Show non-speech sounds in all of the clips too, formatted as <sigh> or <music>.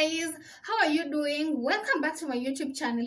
guys. How are you doing? Welcome back to my youtube channel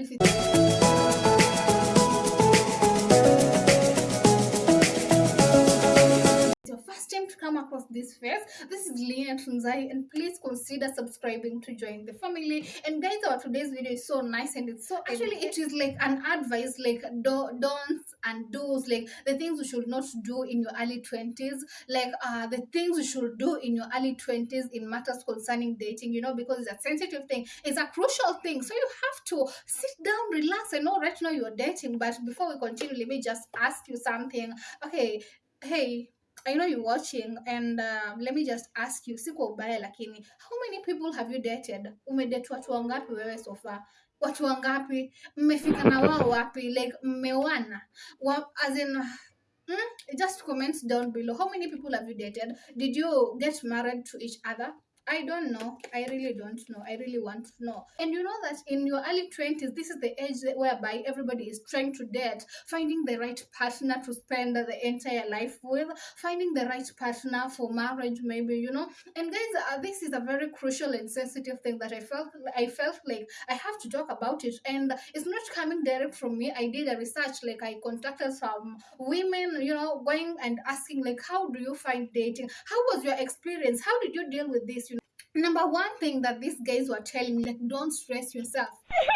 time to come across this face this is Lina Tunzai and please consider subscribing to join the family. And guys our today's video is so nice and it's so actually it is like an advice like do, don'ts and do's like the things you should not do in your early 20s like uh the things you should do in your early 20s in matters concerning dating you know because it's a sensitive thing. It's a crucial thing. So you have to sit down relax i know right now you're dating. But before we continue let me just ask you something. Okay hey I know you're watching and uh, let me just ask you si kwa ubaya lakini how many people have you dated? Umedate watu wangapi wewe so far? Watu wangapi? Mmefika na wao <laughs> wapi? Like mmeoana? Wa- as in mm, just comment down below. How many people have you dated? Did you get married to each other I don't know. I really don't know. I really want to know. And you know that in your early 20s, this is the age whereby everybody is trying to date, finding the right partner to spend the entire life with, finding the right partner for marriage, maybe, you know. And guys, uh, this is a very crucial and sensitive thing that I felt I felt like I have to talk about it. And it's not coming direct from me. I did a research, like I contacted some women, you know, going and asking like, how do you find dating? How was your experience? How did you deal with this? Number one thing that these guys were telling me, like, don't stress yourself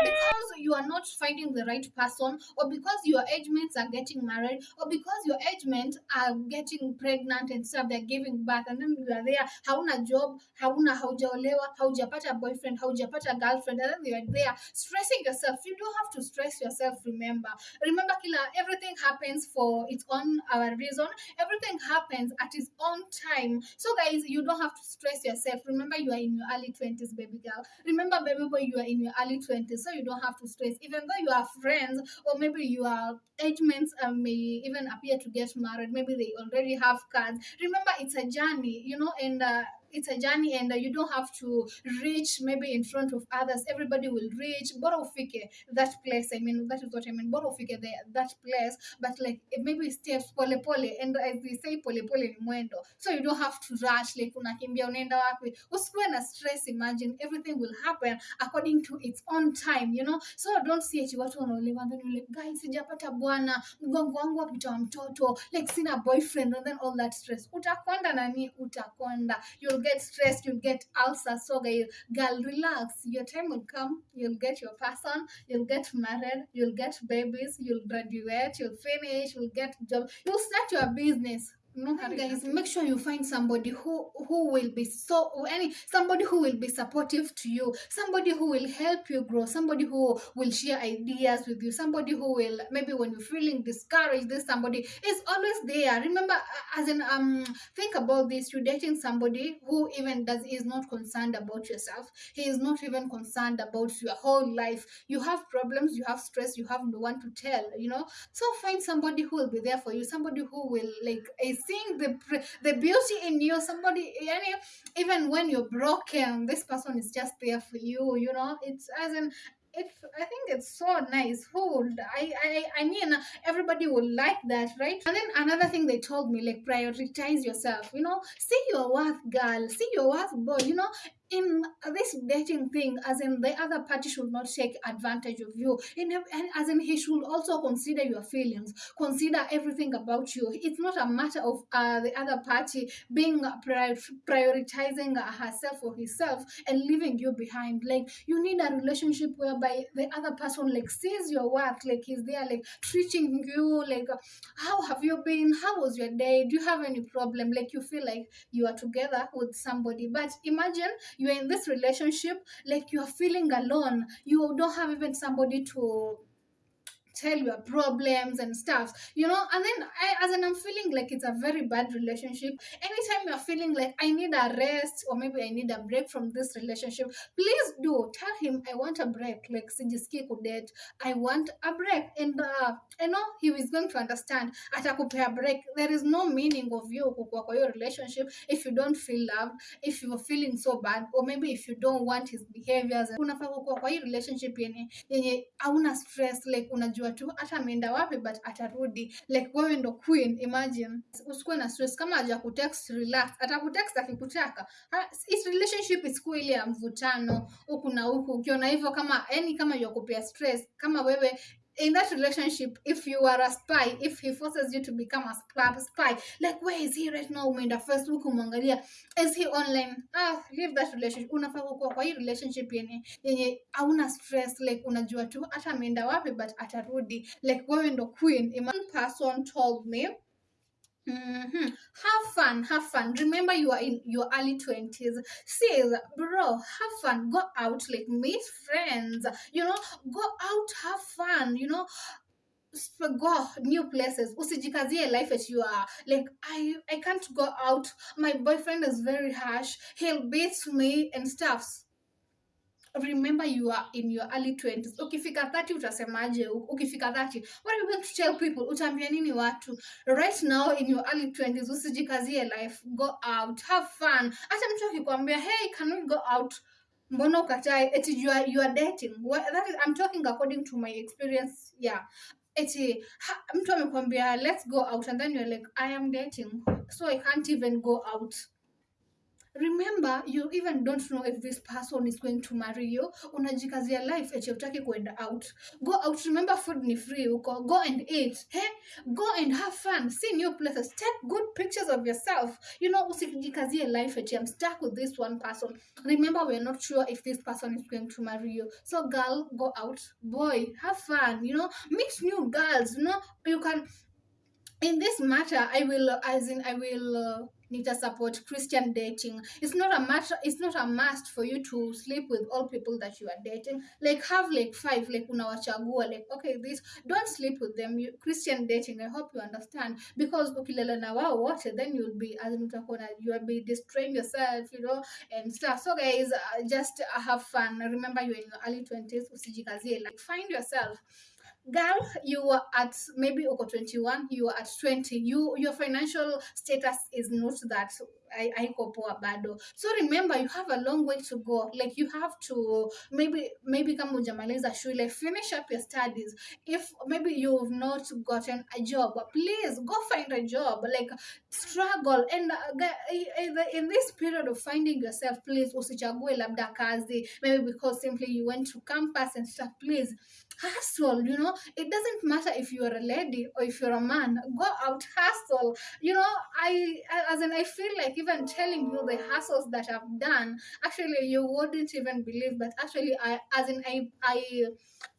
because you are not finding the right person, or because your age mates are getting married, or because your age mates are getting pregnant and stuff, they're giving birth, and then you are there, hauna job, hauna haujaolewa, haujapata boyfriend, haujapata girlfriend, and then you are there stressing yourself. You don't have to stress yourself, remember. Remember, Kila, everything happens for its own uh, reason, everything happens at its own time. So, guys, you don't have to stress yourself. Remember, you are in your early 20s, baby girl. Remember, baby boy, you are in your early 20s, so you don't have to stress. Even though you are friends, or maybe your age mates uh, may even appear to get married, maybe they already have cards. Remember, it's a journey, you know, and uh, it's a journey, and uh, you don't have to reach maybe in front of others. Everybody will reach. Bora ufike that place. I mean, that is what I mean. Bora ufike there, that place, but like maybe steps pole pole, and as we say, pole pole ni mwendo. So you don't have to rush. Like unakimbia unaenda wapi? Usikuwe na stress. Imagine everything will happen according to its own time, you know. So don't see it watu wanaolewa then like, guys, sijapata bwana, mgongo wangu wapita mtoto, like sina boyfriend and then all that stress. Utakonda nani? Utakonda. You'll get stressed, you'll get ulcers. So guys, girl, relax. Your time will come. You'll get your person. You'll get married. You'll get babies. You'll graduate. You'll finish. You'll get job. You'll start your business. No, guys, make sure you find somebody who who will be so any somebody who will be supportive to you, somebody who will help you grow, somebody who will share ideas with you, somebody who will maybe when you're feeling discouraged, this somebody is always there. Remember, uh, as in um, think about this: you're dating somebody who even does is not concerned about yourself. He is not even concerned about your whole life. You have problems, you have stress, you have no one to tell. You know, so find somebody who will be there for you, somebody who will like is seeing the the beauty in you. Somebody, yani, even when you're broken, this person is just there for you. You know, it's as in. It's, I think it's so nice. Who would I, I I mean everybody will like that, right? And then another thing they told me, like prioritize yourself, you know, see your worth, girl, see your worth, boy, you know, in this dating thing, as in the other party should not take advantage of you. In and as in he should also consider your feelings, consider everything about you. It's not a matter of uh, the other party being prior- prioritizing herself or himself and leaving you behind. Like you need a relationship whereby the other person like sees your worth, like he's there, like treating you like, how have you been? How was your day? Do you have any problem? Like you feel like you are together with somebody, but imagine you're in this relationship like you're feeling alone. You don't have even somebody to tell your problems and stuff you know? And then i as in i'm feeling like it's a very bad relationship. Anytime you're feeling like i need a rest or maybe i need a break from this relationship please do tell him i want a break. Like sijiski kudet i want a break. And uh, i know he is going to understand. Atakupea break. There is no meaning of you kukua hiyo relationship if you don't feel loved if you're feeling so bad or maybe if you don't want his behaviors. Unafaa kukua relationship yenye yenye hauna stress like unajua unajua tu hata ameenda wapi but atarudi. Like wewe ndo queen imagine. Usikuwe na stress. Kama haja kutext relax. Atakutext akikutaka. It's it relationship isikuwe ile ya mvutano huku na huku. Ukiona hivyo kama yani kama yakupea stress kama wewe in that relationship if you are a spy if he forces you to become a spy, like where is he right now? Umeenda facebook umwangalia is he online? Ah leave that relationship. Unafaa kukuwa kwa hii relationship yenye yenye hauna stress like unajua tu hata ameenda wapi but atarudi. Like wewe ndo queen. One person told me hmm Have fun, have fun. Remember, you are in your early 20s. Says, bro, have fun. Go out, like meet friends. You know, go out, have fun. You know, go new places. Usijikazie life as you are. Like, I, I can't go out. My boyfriend is very harsh. He'll beat me and stuff. Remember you are in your early 20s ukifika 30 utasemaje ukifika 30 what are you going to tell people? Utaambia nini watu? Right now in your early 20s usijikazie life. Go out. Have fun. Hata mtu akikwambia hey can we go out? Mbona ukatae eti you are, you are dating. That is, i'm talking according to my experience yeah. Eti mtu amekwambia let's go out. And then you're like i am dating. So i can't even go out remember you even don't know if this person is going to marry you. Unajikazia life eti utaki kuenda out. Go out remember food ni free huko go and eat hey? go and have fun see new places take good pictures of yourself. You know usijikazie life eti i'm stuck with this one person. Remember we're not sure if this person is going to marry you. So girl go out. Boy have fun you know. Meet new girls you know. You can in this matter i will as in i will uh, to support christian dating. It's not a matter it's not a must for you to sleep with all people that you are dating. Like have like five like unawachagua like okay this don't sleep with them. You, christian dating i hope you understand. Because ukilala na wao wote then you'll be as mtakona you'll be destroying yourself you know and stuff. So guys uh, just uh, have fun. Remember you're in your early 20s usijikazie like find yourself girl you are at maybe uko 21 you are at 20 you your financial status is not that haiko poa bado. So remember you have a long way to go. Like you have to maybe maybe kama hujamaliza shule finish up your studies. If maybe you've not gotten a job please go find a job. Like struggle. And uh, in this period of finding yourself please usichague labda kazi. Maybe because simply you went to campus and stuff please hustle you know? It doesn't matter if you're a lady or if you're a man. Go out hustle. You know i I- as in i feel like even telling you the hustles that i've done actually you wouldn't even believe but actually i as in i i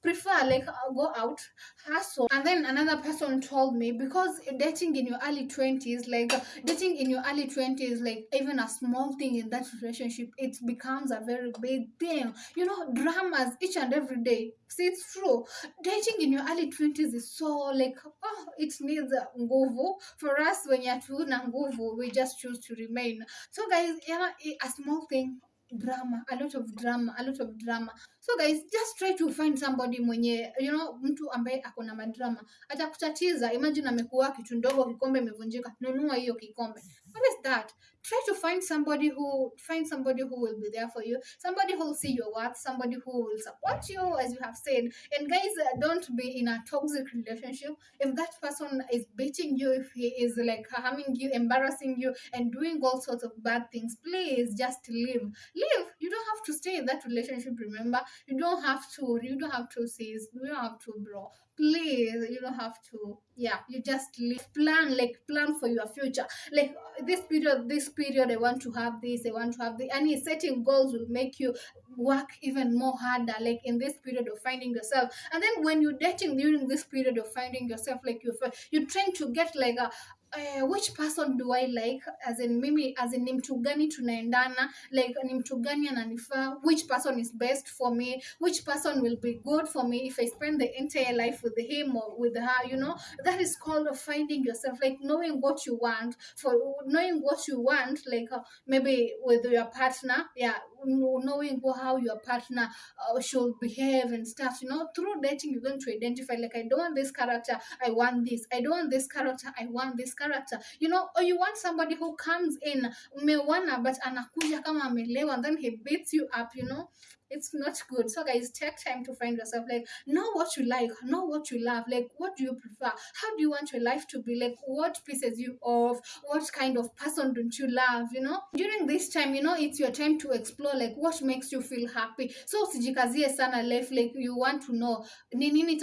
prefer like uh, go out hustle and then another person told me because dating in your early 20s like dating in your early 20s like even a small thing in that relationship it becomes a very big thing. You know dramas each and every day. See it's true. Dating in your early 20s is so like oh it needs uh, nguvu. For us when you're tuna nguvu we just choose to remain. So guys yeah a small thing drama a lot of drama a lot of drama. So guys just try to find somebody mwenye you know mtu ambaye ako na madrama atakutatiza imagine amekuwa kitu ndogo kikombe imevunjika. Nunua hiyo kikombe is that try to find somebody who find somebody who will be there for you. Somebody who will see your worth somebody who will support you as you have said. And guys uh, don't be in a toxic relationship. If that person is beating you if he is like harming you embarrassing you and doing all sorts of bad things please just leave. Leave. You don't have to stay in that relationship remember? You don't have to you don't have to sis you don't have to bro please you don't have to. Yeah you just leave. Plan like plan for your future. Like this period this period i want to have this i want to have the and setting goals will make you work even more harder like in this period of finding yourself. And then when you're dating during this period of finding yourself like you're you're trying to get like a uh, which person do I like? As in mimi as in ni mtu gani tunaendana? Like ni mtu gani ananifaa? Which person is best for me? Which person will be good for me if I spend the entire life with him or with her you know? That is called finding yourself like knowing what you want for knowing what you want like uh, maybe with your partner yeah knowing how your partner uh, should behave and stuff you know through dating you're going to identify like i don't want this character i want this. I don't want this character i want this character. You know or you want somebody who comes in umewana but anakuja kama amelewa and then he beats you up you know it's not good. So guys take time to find yourself like know what you like know what you love like what do you prefer? How do you want your life to be? Like what pisses you off? What kind of person don't you love you know? During this time you know it's your time to explore like what makes you feel happy. So usijikazie sana life like you want to know ni nini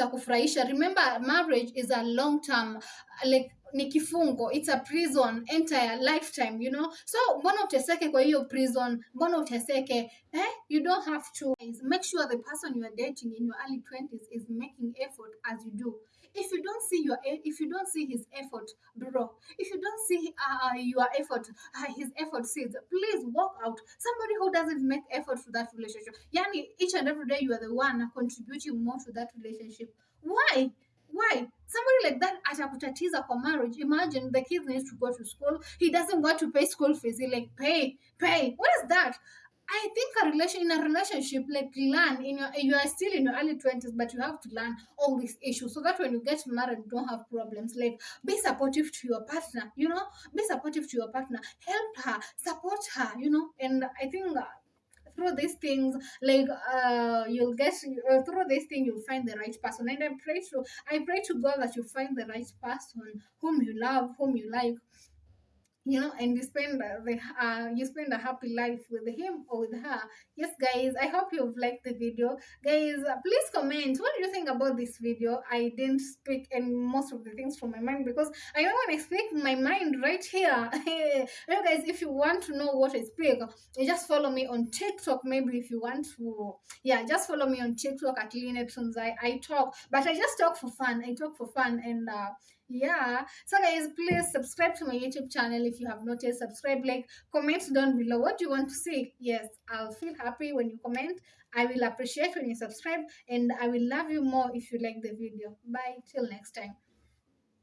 remember marriage is a long term like ni kifungo it's a prison entire lifetime you know? So mbona uteseke kwa hiyo prison? Mbona uteseke? Eh? You don't have to. Make sure the person you are dating in your early 20s is making effort as you do. If you don't see your if you don't see his effort bro if you don't see uh, your effort uh, his effort sees please walk out. Somebody who doesn't make effort to that relationship. Yani each and every day you are the one contributing more to that relationship. Why why? Somebody like that atakutatiza for marriage. Imagine the kids needs to go to school. He doesn't want to pay school fees. He like pay pay. What is that? I think a relation in a relationship, like learn in your you are still in your early twenties, but you have to learn all these issues so that when you get married, you don't have problems. Like be supportive to your partner, you know, be supportive to your partner, help her, support her, you know. And I think uh, through these things, like uh, you'll get uh, through this thing, you'll find the right person. And I pray to I pray to God that you find the right person whom you love, whom you like you know and you spend the uh, you spend a happy life with him or with her. Yes guys i hope you've liked the video. Guys uh, please comment what do you think about this video? I didn't speak and most of the things from my mind because i don't want to speak my mind right here. <laughs> You guys if you want to know what i speak you just follow me on tiktok maybe if you want to yeah just follow me on tiktok at Lynette Tunzai. i talk but i just talk for fun. I talk for fun and uh, yeah. So guys please subscribe to my youtube channel if you have not yet subscribed. Like comment down below. What you want to see? Yes i'll feel happy when you comment. I will appreciate when you subscribe and i will love you more if you like the video. Bye. Till next time